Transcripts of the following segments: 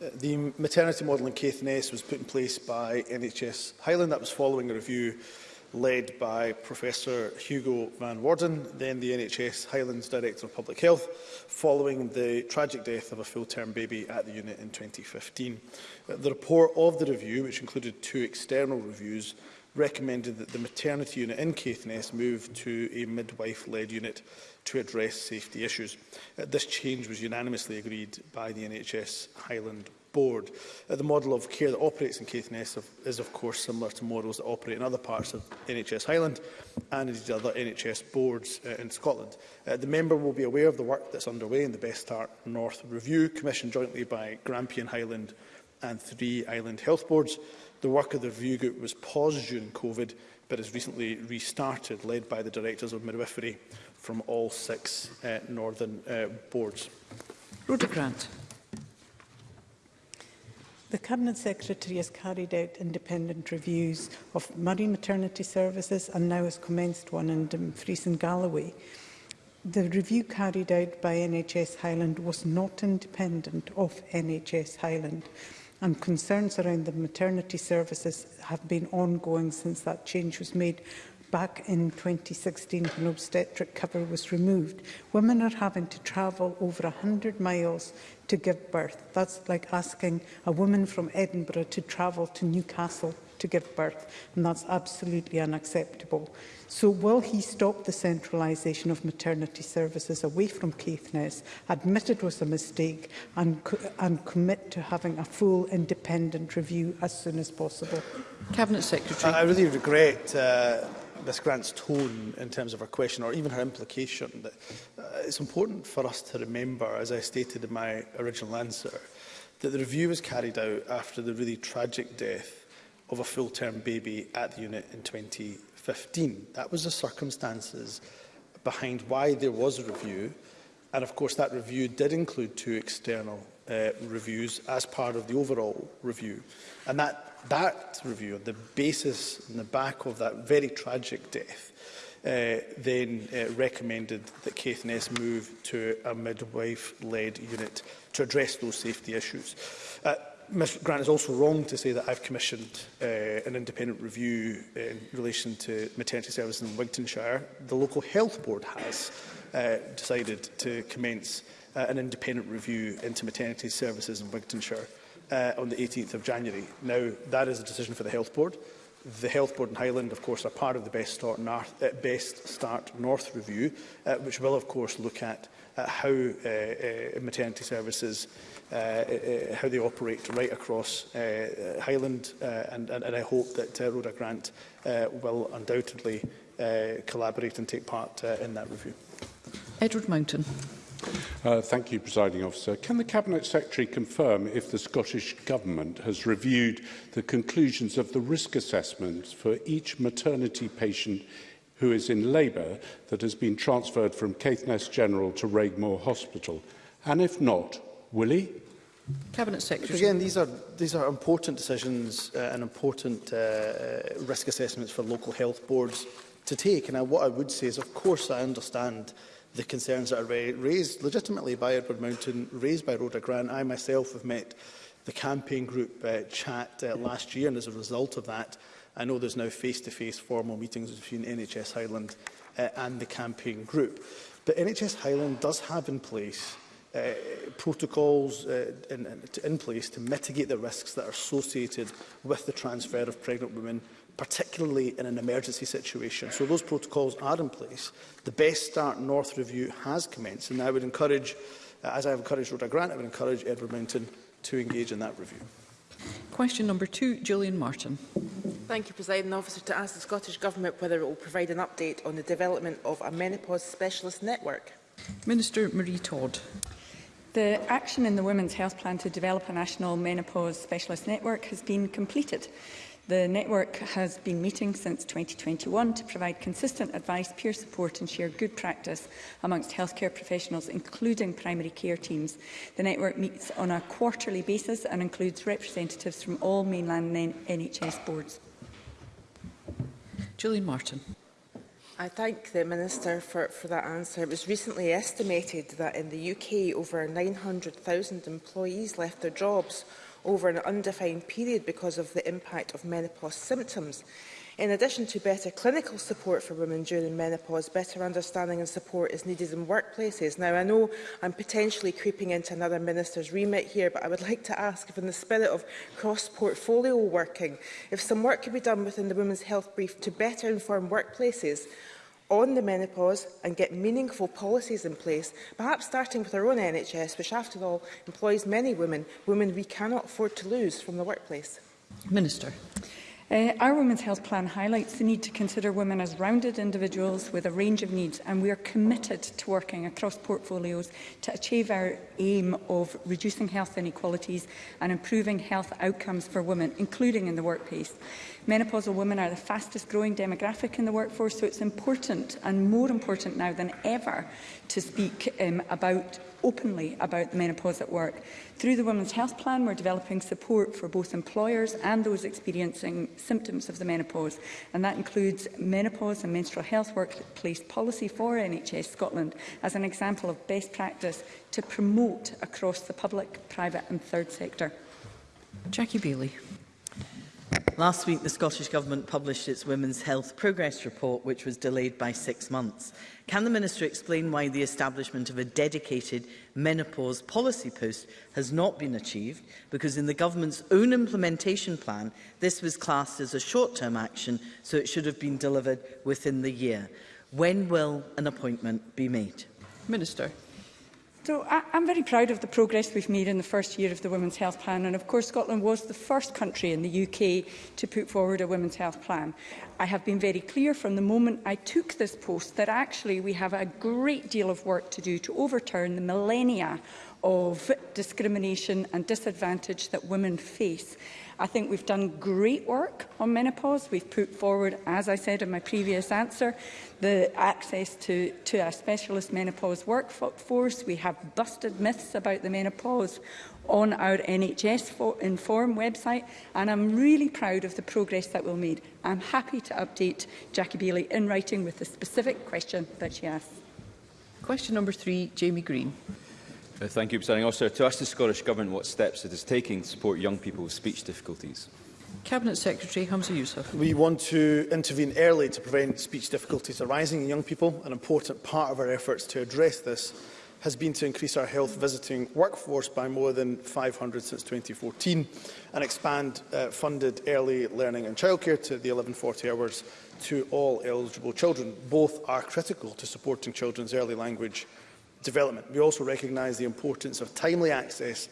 the maternity model in Caithness was put in place by NHS Highland. That was following a review led by Professor Hugo Van Warden, then the NHS Highlands Director of Public Health, following the tragic death of a full-term baby at the unit in 2015. Uh, the report of the review, which included two external reviews, recommended that the maternity unit in Caithness move to a midwife-led unit to address safety issues. Uh, this change was unanimously agreed by the NHS Highland board. Uh, the model of care that operates in Caithness is, of course, similar to models that operate in other parts of NHS Highland and indeed other NHS boards uh, in Scotland. Uh, the member will be aware of the work that's underway in the Best Start North review, commissioned jointly by Grampian Highland and three island health boards. The work of the review group was paused during COVID, but has recently restarted, led by the directors of midwifery from all six uh, northern uh, boards. Rhoda Grant. The Cabinet Secretary has carried out independent reviews of Murray Maternity Services and now has commenced one in Dumfries and Galloway. The review carried out by NHS Highland was not independent of NHS Highland and concerns around the maternity services have been ongoing since that change was made back in 2016 when obstetric cover was removed. Women are having to travel over 100 miles to give birth. That's like asking a woman from Edinburgh to travel to Newcastle to give birth, and that's absolutely unacceptable. So will he stop the centralisation of maternity services away from Caithness, admit it was a mistake, and, co and commit to having a full independent review as soon as possible? Cabinet Secretary. I really regret uh, Ms Grant's tone in terms of her question or even her implication. That, uh, it's important for us to remember, as I stated in my original answer, that the review was carried out after the really tragic death of a full-term baby at the unit in 2015. That was the circumstances behind why there was a review. And of course, that review did include two external Uh, reviews as part of the overall review. And that, that review, the basis in the back of that very tragic death, uh, then uh, recommended that Ness move to a midwife-led unit to address those safety issues. Uh, Ms Grant is also wrong to say that I've commissioned uh, an independent review in relation to maternity services in Wigtonshire. The local health board has uh, decided to commence uh, an independent review into maternity services in Wigtonshire uh, on the 18th of January. Now, that is a decision for the Health Board. The Health Board in Highland, of course, are part of the Best Start North, uh, Best Start North review, uh, which will, of course, look at, uh, how uh, uh, maternity services, uh, uh, uh how they operate right across uh, uh, Highland, uh, and, and, and I hope that uh, Rhoda Grant uh, will undoubtedly uh, collaborate and take part uh, in that review. Edward Mountain. Uh, thank you, Presiding Officer. Can the Cabinet Secretary confirm if the Scottish Government has reviewed the conclusions of the risk assessments for each maternity patient who is in labour that has been transferred from Caithness General to Raigmore Hospital? And if not, will he? Cabinet Secretary. Again, these are, these are important decisions uh, and important uh, uh risk assessments for local health boards to take. And I, what I would say is, of course, I understand the concerns that are raised legitimately by Edward Mountain, raised by Rhoda Grant. I myself have met the campaign group uh, chat uh, last year, and as a result of that, I know there's now face-to-face -face formal meetings between NHS Highland uh, and the campaign group. But NHS Highland does have in place uh, protocols uh, in, in place to mitigate the risks that are associated with the transfer of pregnant women particularly in an emergency situation. So those protocols are in place. The Best Start North review has commenced, and I would encourage, uh, as I have encouraged Rhoda Grant, I would encourage Edward Mountain to engage in that review. Question number two, Julian Martin. Thank you, President Officer. To ask the Scottish Government whether it will provide an update on the development of a menopause specialist network. Minister Marie Todd. The action in the Women's Health Plan to develop a national menopause specialist network has been completed. The network has been meeting since 2021 to provide consistent advice, peer support and share good practice amongst healthcare professionals, including primary care teams. The network meets on a quarterly basis and includes representatives from all mainland NHS boards. Julie Martin. I thank the Minister for, for that answer. It was recently estimated that in the UK over 900,000 employees left their jobs over an undefined period because of the impact of menopause symptoms. In addition to better clinical support for women during menopause, better understanding and support is needed in workplaces. Now, I know I'm potentially creeping into another minister's remit here, but I would like to ask if in the spirit of cross-portfolio working, if some work could be done within the Women's Health Brief to better inform workplaces on the menopause and get meaningful policies in place, perhaps starting with our own NHS, which after all employs many women, women we cannot afford to lose from the workplace? Minister. Uh, our Women's Health Plan highlights the need to consider women as rounded individuals with a range of needs, and we are committed to working across portfolios to achieve our aim of reducing health inequalities and improving health outcomes for women, including in the workplace. Menopausal women are the fastest growing demographic in the workforce, so it's important and more important now than ever to speak um, about openly about menopause at work. Through the Women's Health Plan, we're developing support for both employers and those experiencing symptoms of the menopause, and that includes menopause and menstrual health workplace policy for NHS Scotland as an example of best practice to promote across the public, private and third sector. Jackie Bailey. Last week, the Scottish Government published its Women's Health Progress Report, which was delayed by six months. Can the Minister explain why the establishment of a dedicated menopause policy post has not been achieved? Because in the Government's own implementation plan, this was classed as a short-term action, so it should have been delivered within the year. When will an appointment be made? Minister. So I, I'm very proud of the progress we've made in the first year of the Women's Health Plan and of course Scotland was the first country in the UK to put forward a Women's Health Plan. I have been very clear from the moment I took this post that actually we have a great deal of work to do to overturn the millennia of discrimination and disadvantage that women face. I think we've done great work on menopause. We've put forward, as I said in my previous answer, the access to, to our specialist menopause workforce. We have busted myths about the menopause on our NHS Inform website, and I'm really proud of the progress that we'll made. I'm happy to update Jackie Bailey in writing with the specific question that she asked. Question number three, Jamie Green. Uh, thank you, Presiding Officer. To ask the Scottish Government what steps it is taking to support young people with speech difficulties. Cabinet Secretary Hamza Youssef. We want to intervene early to prevent speech difficulties arising in young people. An important part of our efforts to address this has been to increase our health visiting workforce by more than 500 since 2014 and expand uh, funded early learning and childcare to the 1140 hours to all eligible children. Both are critical to supporting children's early language development. We also recognise the importance of timely access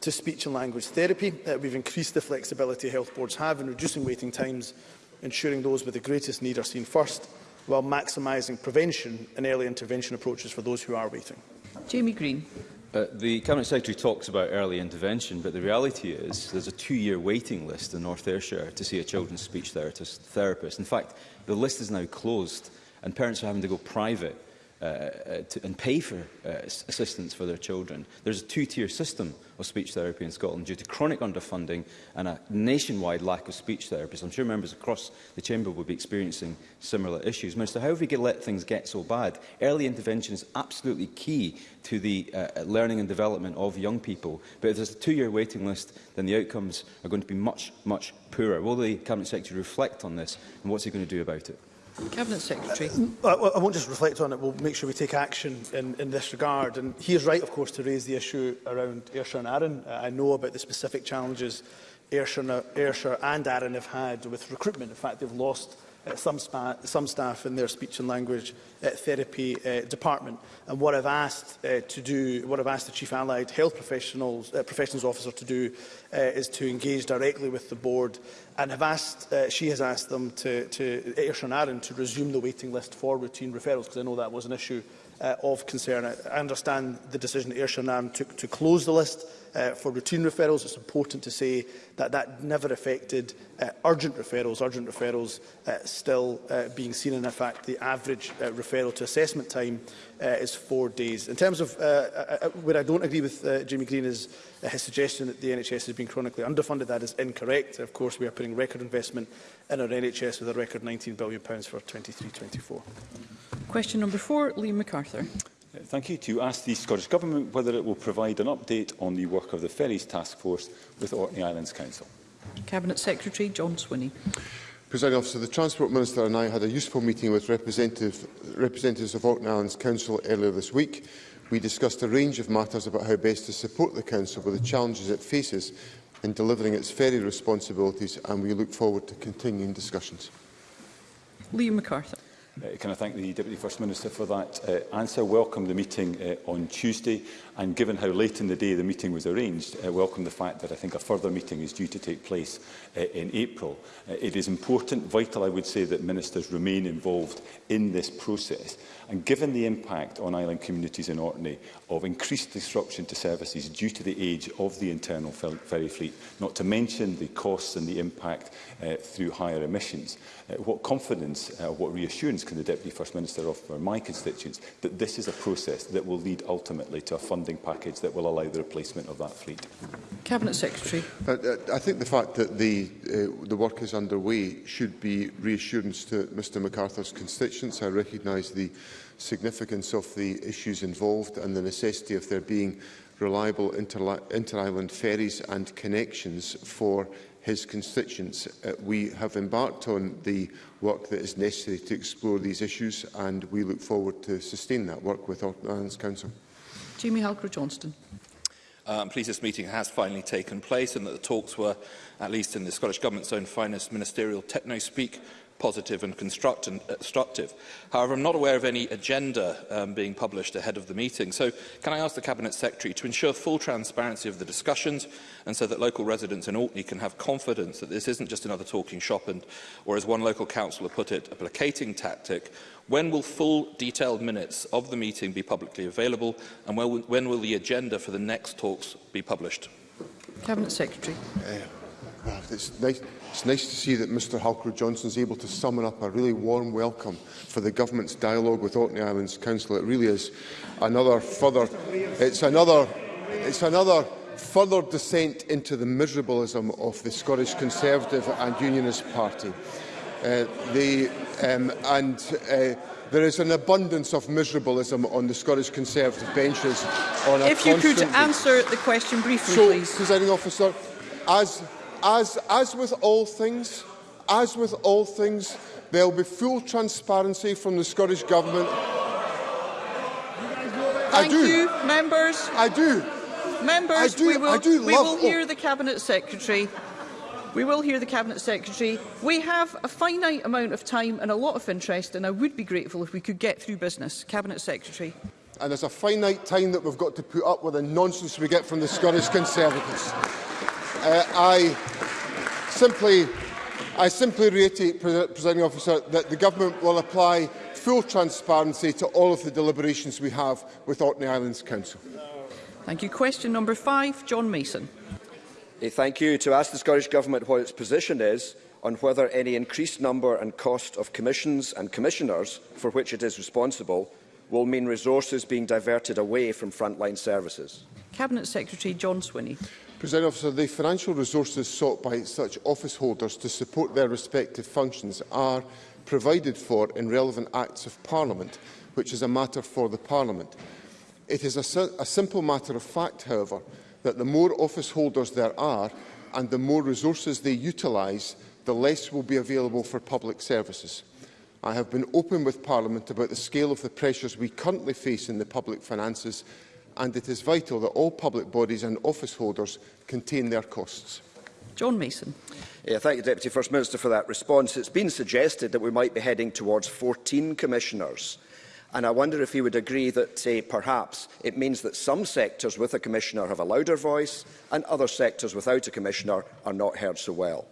to speech and language therapy. Uh, we've increased the flexibility health boards have in reducing waiting times, ensuring those with the greatest need are seen first, while maximising prevention and early intervention approaches for those who are waiting. Jamie Green. Uh, the Cabinet Secretary talks about early intervention, but the reality is there's a two-year waiting list in North Ayrshire to see a children's speech therapist, therapist. In fact, the list is now closed and parents are having to go private Uh, uh, to, and pay for uh, assistance for their children. There's a two-tier system of speech therapy in Scotland due to chronic underfunding and a nationwide lack of speech therapists. I'm sure members across the chamber will be experiencing similar issues. Minister, how have we get, let things get so bad? Early intervention is absolutely key to the uh, uh, learning and development of young people. But if there's a two-year waiting list, then the outcomes are going to be much, much poorer. Will the Cabinet Secretary reflect on this and what's he going to do about it? Cabinet Secretary. Uh, mm, I, I won't just reflect on it. We'll make sure we take action in, in this regard. And he is right, of course, to raise the issue around Ayrshire and Arran. Uh, I know about the specific challenges Ayrshire, Ayrshire and Arran have had with recruitment. In fact, they've lost uh, some, spa some staff in their speech and language uh, therapy uh, department. And what I've asked uh, to do, what I've asked the Chief Allied Health Professionals, uh, Professions Officer to do uh, is to engage directly with the board and have asked, uh, she has asked them to, to Aaron to resume the waiting list for routine referrals because I know that was an issue uh, of concern. I, understand the decision Ayrshire Aaron took to close the list uh, for routine referrals. It's important to say that that never affected uh, urgent referrals, urgent referrals uh, still uh, being seen. And in fact, the average uh, referral to assessment time uh, is four days. In terms of uh, uh, uh where I don't agree with uh, Jamie Green is uh, his suggestion that the NHS has been chronically underfunded. That is incorrect. Of course, we are putting record investment in our NHS with a record £19 billion for 23-24. Question number four, Liam MacArthur. Thank you to ask the Scottish Government whether it will provide an update on the work of the Ferries Task Force with Orkney Islands Council. Cabinet Secretary John Swinney. President Officer, the Transport Minister and I had a useful meeting with representative, representatives of Orkney Islands Council earlier this week. We discussed a range of matters about how best to support the Council with the challenges it faces in delivering its ferry responsibilities and we look forward to continuing discussions. Liam MacArthur. Uh, can I thank the Deputy First Minister for that uh, answer? Welcome the meeting uh, on Tuesday and given how late in the day the meeting was arranged, uh, welcome the fact that I think a further meeting is due to take place uh, in April. Uh, it is important, vital I would say, that ministers remain involved in this process and given the impact on island communities in Orkney of increased disruption to services due to the age of the internal ferry fleet, not to mention the costs and the impact uh, through higher emissions, uh, what confidence, uh, what reassurance can the Deputy First Minister offer my constituents that this is a process that will lead ultimately to a funding package that will allow the replacement of that fleet? Cabinet Secretary. Uh, uh, I think the fact that the, uh, the work is underway should be reassurance to Mr MacArthur's constituents. I recognise the significance of the issues involved and the necessity of there being reliable inter-island ferries and connections for his constituents. Uh, we have embarked on the work that is necessary to explore these issues and we look forward to sustain that work with Orkneyland's Council. Jamie Halker-Johnston. Uh, I'm pleased this meeting has finally taken place and that the talks were, at least in the Scottish Government's own finest ministerial techno-speak, positive and constructive. Uh, However, I'm not aware of any agenda um, being published ahead of the meeting. So can I ask the Cabinet Secretary to ensure full transparency of the discussions and so that local residents in Orkney can have confidence that this isn't just another talking shop and, or as one local councillor put it, a placating tactic When will full detailed minutes of the meeting be publicly available and when will, when will the agenda for the next talks be published? Cabinet Secretary. Yeah. Uh, It's nice, it's nice to see that Mr Halcrow Johnson is able to summon up a really warm welcome for the government's dialogue with Orkney Islands Council. It really is another further, it's another, it's another further descent into the miserableism of the Scottish Conservative and Unionist Party. Uh, the, um, and uh, there is an abundance of miserableism on the Scottish Conservative benches. On a if you could answer the question briefly, so, please. Presiding officer, as As, as with all things, as with all things, there will be full transparency from the Scottish Government. Thank you, members. I do. Members, I do, we will, do we will hear the Cabinet Secretary. We will hear the Cabinet Secretary. We have a finite amount of time and a lot of interest, and I would be grateful if we could get through business. Cabinet Secretary. And there's a finite time that we've got to put up with the nonsense we get from the Scottish Conservatives. Uh, I simply, I simply reiterate, Presiding Officer, that the Government will apply full transparency to all of the deliberations we have with Orkney Islands Council. Thank you. Question number five, John Mason. Hey, thank you. To ask the Scottish Government what its position is on whether any increased number and cost of commissions and commissioners for which it is responsible will mean resources being diverted away from frontline services. Cabinet Secretary John Swinney. President Officer, the financial resources sought by such office holders to support their respective functions are provided for in relevant Acts of Parliament, which is a matter for the Parliament. It is a, a simple matter of fact, however, that the more office holders there are and the more resources they utilise, the less will be available for public services. I have been open with Parliament about the scale of the pressures we currently face in the public finances and it is vital that all public bodies and office holders contain their costs. John Mason. Yeah, thank you, Deputy First Minister, for that response. It's been suggested that we might be heading towards 14 commissioners. And I wonder if you would agree that, say, perhaps it means that some sectors with a commissioner have a louder voice and other sectors without a commissioner are not heard so well.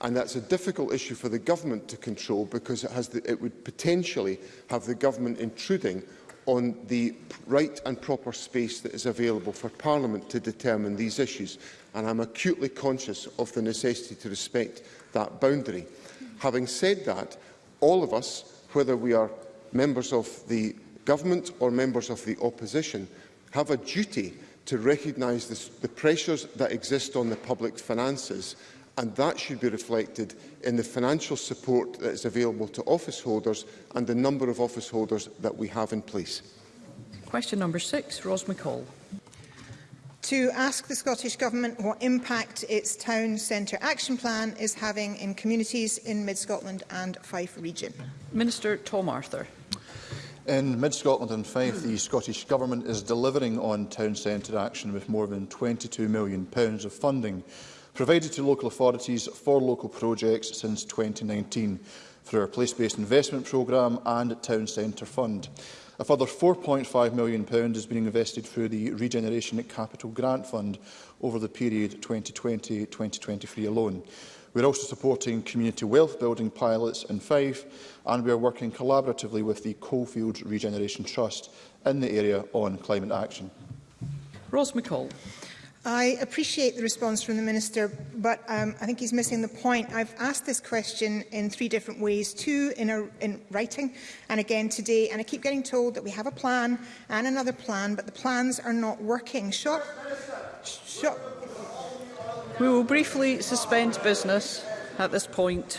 And that's a difficult issue for the government to control because it, has the, it would potentially have the government intruding on the right and proper space that is available for Parliament to determine these issues. And I'm acutely conscious of the necessity to respect that boundary. Having said that, all of us, whether we are members of the government or members of the opposition, have a duty to recognise this, the pressures that exist on the public finances and that should be reflected in the financial support that is available to office holders and the number of office holders that we have in place. Question number six, Ros McCall. To ask the Scottish Government what impact its Town Centre Action Plan is having in communities in Mid-Scotland and Fife region. Minister Tom Arthur. In Mid-Scotland and Fife, the Scottish Government is delivering on town centre action with more than £22 million of funding provided to local authorities for local projects since 2019 through our place-based investment programme and town centre fund. A further £4.5 million is being invested through the Regeneration Capital Grant Fund over the period 2020-2023 alone. We are also supporting community wealth building pilots in Fife and we are working collaboratively with the Coalfields Regeneration Trust in the area on climate action. Ross McCall. I appreciate the response from the Minister, but um, I think he's missing the point. I've asked this question in three different ways, two in, a, in writing and again today, and I keep getting told that we have a plan and another plan, but the plans are not working. Short, short. We will briefly suspend business at this point.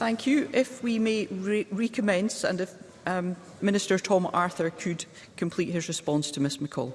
Thank you. If we may re recommence and if um, Minister Tom Arthur could complete his response to Ms McCall.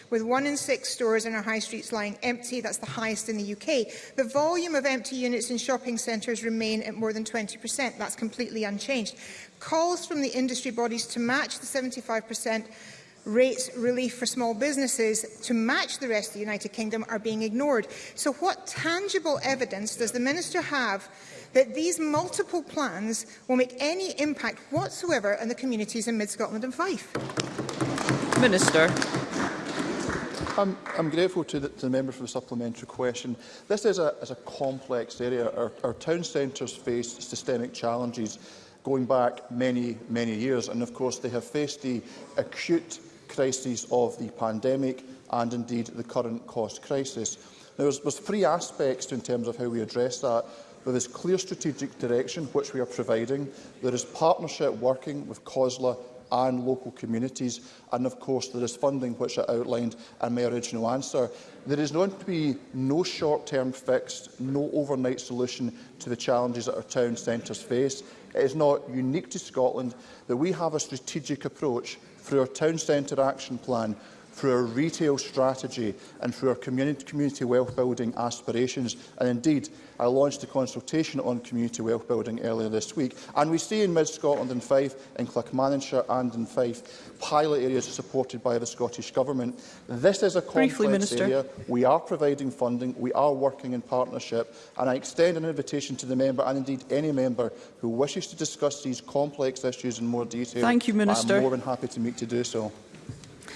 with one in six stores in our high streets lying empty. That's the highest in the UK. The volume of empty units in shopping centres remain at more than 20%. That's completely unchanged. Calls from the industry bodies to match the 75% rates relief for small businesses to match the rest of the United Kingdom are being ignored. So what tangible evidence does the Minister have that these multiple plans will make any impact whatsoever on the communities in Mid-Scotland and Fife? Minister. I'm, I'm grateful to the, to the member for the supplementary question. This is a, is a complex area. Our, our town centres face systemic challenges going back many, many years. And of course, they have faced the acute crises of the pandemic and indeed the current cost crisis. Now, there's, there's three aspects in terms of how we address that. There is clear strategic direction which we are providing. There is partnership working with COSLA and local communities. And of course, there is funding, which I outlined in my original answer. There is going to be no short-term fix, no overnight solution to the challenges that our town centres face. It is not unique to Scotland that we have a strategic approach through our town centre action plan through our retail strategy and through our community, community wealth building aspirations. And indeed, I launched a consultation on community wealth building earlier this week. And we see in Mid-Scotland and Fife, in Clackmannanshire and in Fife, pilot areas supported by the Scottish Government. This is a complex Briefly, area. We are providing funding. We are working in partnership. And I extend an invitation to the member and indeed any member who wishes to discuss these complex issues in more detail. Thank you, Minister. I'm more than happy to meet to do so.